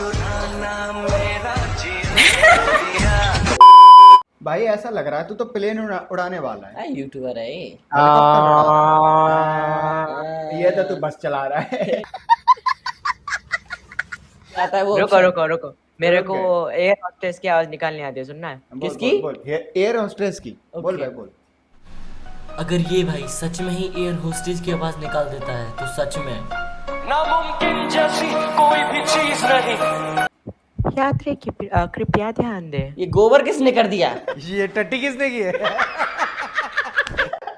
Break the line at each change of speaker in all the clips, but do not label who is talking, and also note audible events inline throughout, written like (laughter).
(laughs) भाई ऐसा लग रहा है तू तो प्लेन उड़ा, उड़ाने वाला है।
यूट्यूबर है ये।
ये तो तू बस चला रहा है।
आता है वो
रुको रुको रुको। मेरे को एयर हॉस्टेस की आवाज़ निकालनी आती है सुनना है?
बोल,
किसकी?
बोल, बोल, एयर होस्टेस की। बोल भाई बोल।
अगर ये भाई सच में ही एयर होस्टेज की आवाज़ निकाल देता है तो सच में।
नामुमकिन जैसी कोई भी चीज़ नहीं।
यात्री की कृपया ध्यान दे।
ये गोबर किसने कर दिया?
ये टट्टी किसने की है?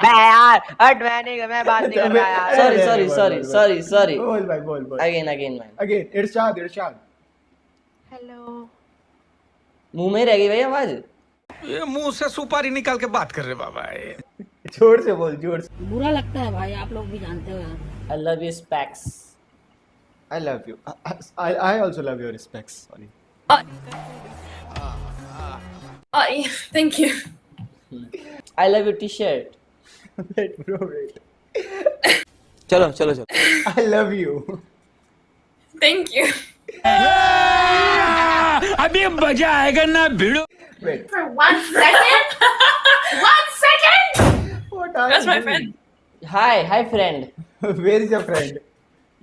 मैं यार हट मैं नहीं मैं बात नहीं (laughs) कर रहा यार। (laughs)
Sorry,
अरे,
sorry,
बोल,
sorry,
बोल, भाई बोल बोल।
अगेन अगेन मैन
अगेन इरशाद इरशाद।
हेलो
मुँह में रह गई भाई आवाज़?
ये मुँह से सुपारी निकाल के बात कर रहे बाबा ये।
ज़ोर से बोल ज़ोर से।
बुरा लगता है भाई आप लोग भी जानते हो यार।
I love you specs
I love you I I also love your respects sorry
Oh, thank you.
I love U T shirt (laughs)
wait bro wait
चलो चलो चलो
आई लव यू
Thank you.
अभी मजा आएगा ना भिड़ो
wait
For one second? one second?
What are
That's my friend.
Hi hi friend (laughs)
where is your friend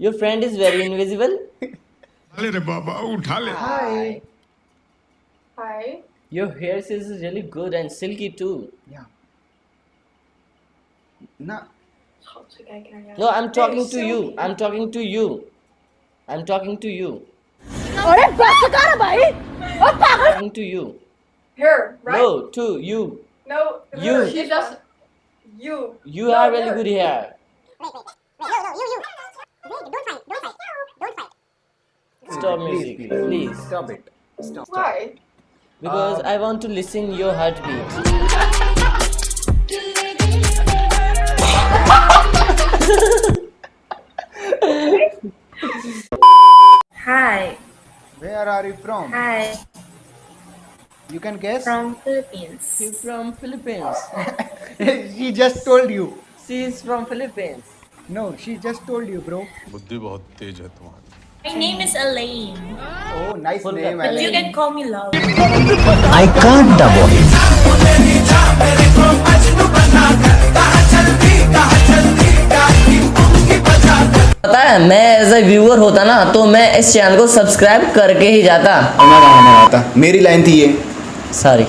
your friend is very invisible
अरे रे बाबा उठा ले
हाय
Hi.
Your here is really good and silkie to
या ना
no I am talking to you I am talking to you I am talking to you
अरे बस कर भाई ओ पागल
talking to you
Her, right?
No to you
No.
You.
her. She just. You.
You
No,
have really
her.
good hair. Stop music,
please
please.
stop it stop
Why?
Because I want to listen your heartbeat.
Hi.
where are you from
Hi.
you can guess
From Philippines.
She's from Philippines. (laughs)
she just told you
She is from Philippines.
no she just told you bro
बुद्धि बहुत तेज है तुम्हारी
My name is Elaine.
oh nice
Full
name.
But you can call me Love. I can't double it.
पता है मैं as a viewer होता ना तो मैं इस चैनल को सब्सक्राइब करके ही जाता
गाना मेरी लाइन थी ये
सॉरी